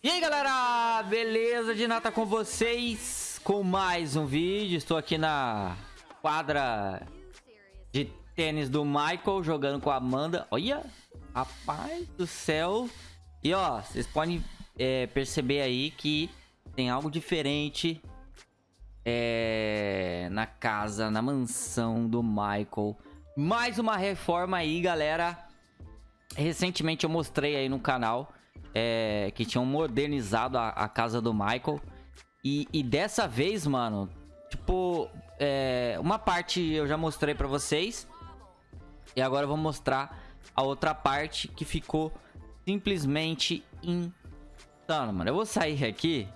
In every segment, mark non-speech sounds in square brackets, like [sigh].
E aí galera, beleza? De nata com vocês com mais um vídeo. Estou aqui na quadra de tênis do Michael jogando com a Amanda. Olha, rapaz do céu. E ó, vocês podem é, perceber aí que tem algo diferente é, na casa, na mansão do Michael. Mais uma reforma aí, galera. Recentemente eu mostrei aí no canal é, que tinham modernizado a, a casa do Michael. E, e, dessa vez, mano, tipo, é, uma parte eu já mostrei pra vocês. E agora eu vou mostrar a outra parte que ficou simplesmente insano, mano. Eu vou sair aqui.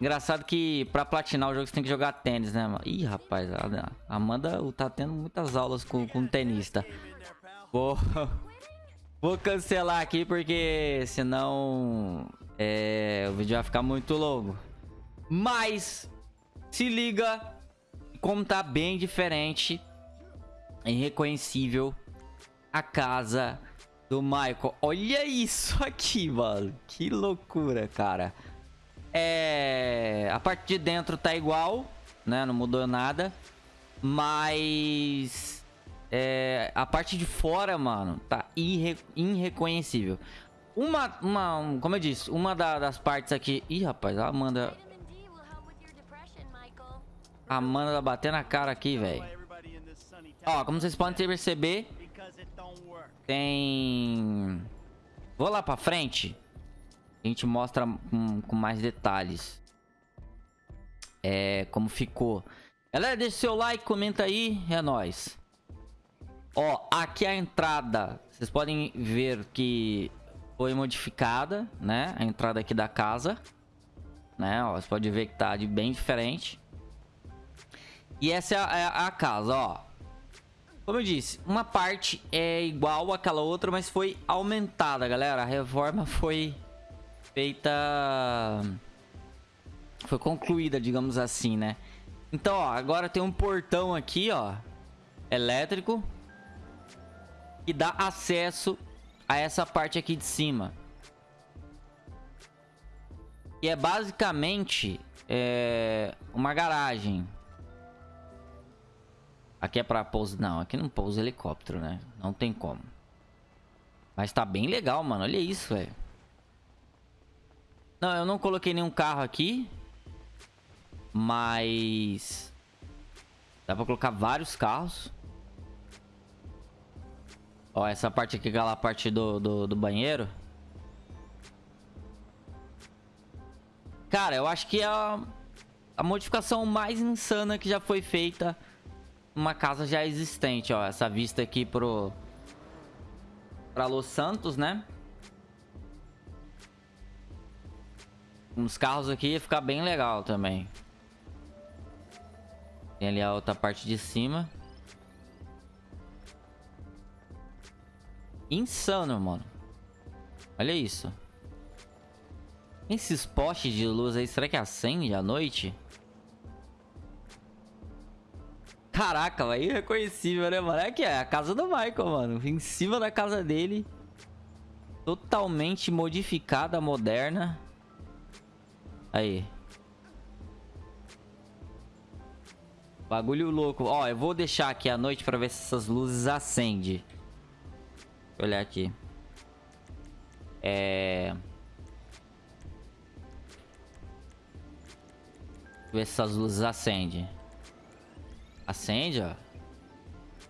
Engraçado que pra platinar o jogo você tem que jogar tênis, né, mano? Ih, rapaz, a Amanda tá tendo muitas aulas com, com tenista. Vou... [laughs] Vou cancelar aqui porque senão é, o vídeo vai ficar muito longo. Mas se liga como tá bem diferente, irreconhecível a casa do Michael. Olha isso aqui, mano. Que loucura, cara. É, a parte de dentro tá igual, né? Não mudou nada. Mas é, a parte de fora, mano, tá irre irreconhecível. Uma, uma, como eu disse, uma da, das partes aqui... Ih, rapaz, a Amanda... A Amanda tá batendo a cara aqui, velho. Ó, como vocês podem perceber... Tem... Vou lá pra frente. A gente mostra com, com mais detalhes. É, como ficou. Galera, deixa seu like, comenta aí. É nóis. Ó, aqui a entrada, vocês podem ver que foi modificada, né? A entrada aqui da casa, né? Ó, você pode ver que tá de bem diferente. E essa é a, é a casa, ó. Como eu disse, uma parte é igual àquela outra, mas foi aumentada, galera. A reforma foi feita... Foi concluída, digamos assim, né? Então, ó, agora tem um portão aqui, ó. Elétrico que dá acesso a essa parte aqui de cima. E é basicamente é, uma garagem. Aqui é pra pouso... Não, aqui não pousa helicóptero, né? Não tem como. Mas tá bem legal, mano. Olha isso, velho. Não, eu não coloquei nenhum carro aqui. Mas... Dá pra colocar vários carros. Ó, essa parte aqui, aquela parte do, do, do banheiro. Cara, eu acho que é a, a modificação mais insana que já foi feita uma casa já existente, ó. Essa vista aqui pro... Pra Los Santos, né? Uns carros aqui ia ficar bem legal também. Tem ali a outra parte de cima. Insano, mano. Olha isso. Esses postes de luz aí, será que acende à noite? Caraca, é irreconhecível, né, mano? É que é a casa do Michael, mano. Em cima da casa dele. Totalmente modificada, moderna. Aí. Bagulho louco. Ó, eu vou deixar aqui à noite pra ver se essas luzes acendem olhar aqui. É... Ver se essas luzes acendem. Acende, ó.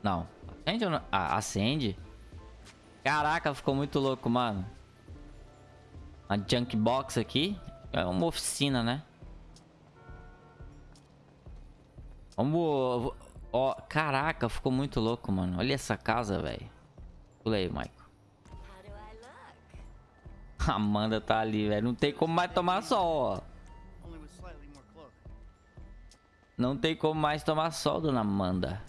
Não. Acende ou não? Ah, acende. Caraca, ficou muito louco, mano. A junk box aqui. É uma oficina, né? Vamos... Ó, caraca, ficou muito louco, mano. Olha essa casa, velho. Pula aí, Michael. Amanda tá ali, velho. Não tem como mais tomar sol, ó. Não tem como mais tomar sol, dona Amanda.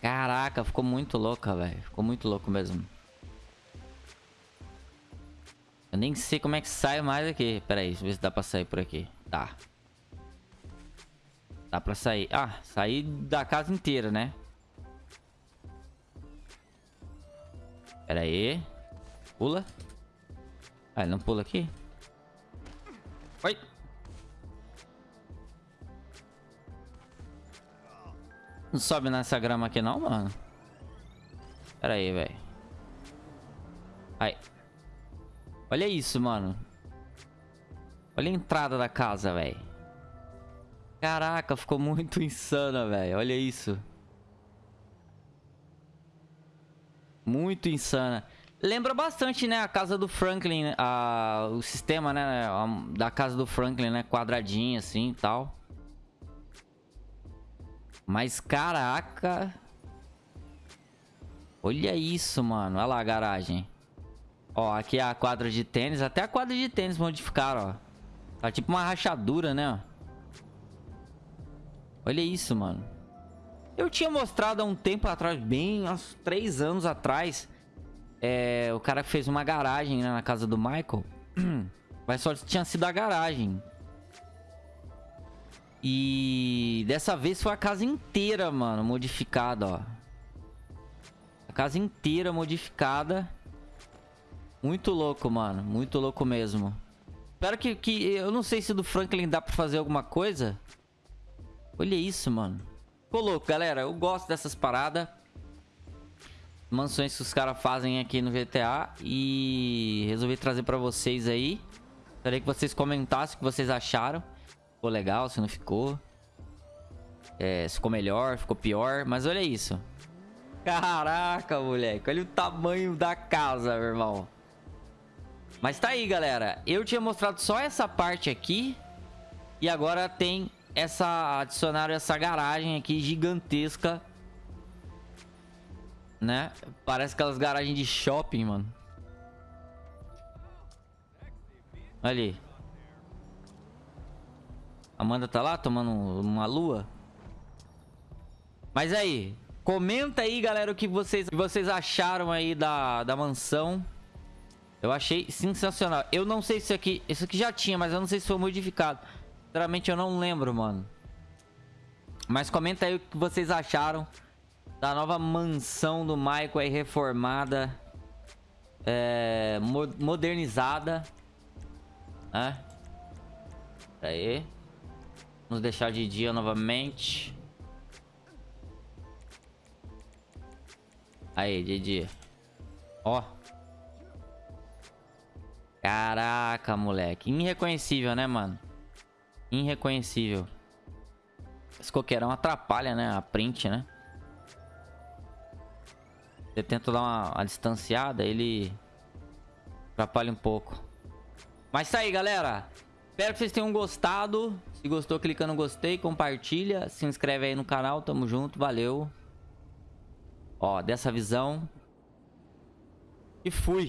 Caraca, ficou muito louca, velho. Ficou muito louco mesmo. Eu nem sei como é que sai mais aqui. Pera aí, deixa eu ver se dá pra sair por aqui. Tá. Dá pra sair. Ah, sair da casa inteira, né? Pera aí. Pula. Ah, ele não pula aqui? Oi. Não sobe nessa grama aqui não, mano. Pera aí, velho. Aí. Olha isso, mano. Olha a entrada da casa, velho. Caraca, ficou muito [laughs] insana, velho. Olha isso. Muito insana. Lembra bastante, né? A casa do Franklin, a, o sistema, né? A, da casa do Franklin, né? Quadradinho assim e tal. Mas caraca. Olha isso, mano. Olha lá a garagem. Ó, aqui é a quadra de tênis. Até a quadra de tênis modificaram, ó. Tá tipo uma rachadura, né? Olha isso, mano. Eu tinha mostrado há um tempo atrás, bem uns três anos atrás. É, o cara fez uma garagem né, na casa do Michael. [clears throat] Mas só tinha sido a garagem. E dessa vez foi a casa inteira, mano, modificada, ó. A casa inteira modificada. Muito louco, mano. Muito louco mesmo. Espero que, que... Eu não sei se do Franklin dá pra fazer alguma coisa. Olha isso, mano. Ficou louco, galera. Eu gosto dessas paradas. Mansões que os caras fazem aqui no GTA. E resolvi trazer pra vocês aí. Gostaria que vocês comentassem o que vocês acharam. Ficou legal, se não ficou. É, ficou melhor, ficou pior. Mas olha isso. Caraca, moleque. Olha o tamanho da casa, meu irmão. Mas tá aí, galera. Eu tinha mostrado só essa parte aqui. E agora tem essa... Adicionaram essa garagem aqui gigantesca. Né? Parece aquelas garagens de shopping, mano. Ali. Amanda tá lá tomando uma lua. Mas aí, comenta aí, galera, o que vocês, que vocês acharam aí da, da mansão. Eu achei sensacional. Eu não sei se aqui... Isso aqui já tinha, mas eu não sei se foi modificado. Sinceramente, eu não lembro, mano. Mas comenta aí o que vocês acharam da nova mansão do Michael aí reformada. É, modernizada. Né? Aí. Vamos deixar de dia novamente. Aí, de dia. Ó. Caraca, moleque. Irreconhecível, né, mano? Irreconhecível. Esse coqueirão atrapalha, né? A print, né? Você tenta dar uma, uma distanciada, ele atrapalha um pouco. Mas tá aí, galera. Espero que vocês tenham gostado. Se gostou, clica no gostei, compartilha, se inscreve aí no canal. Tamo junto, valeu. Ó, dessa visão. E fui.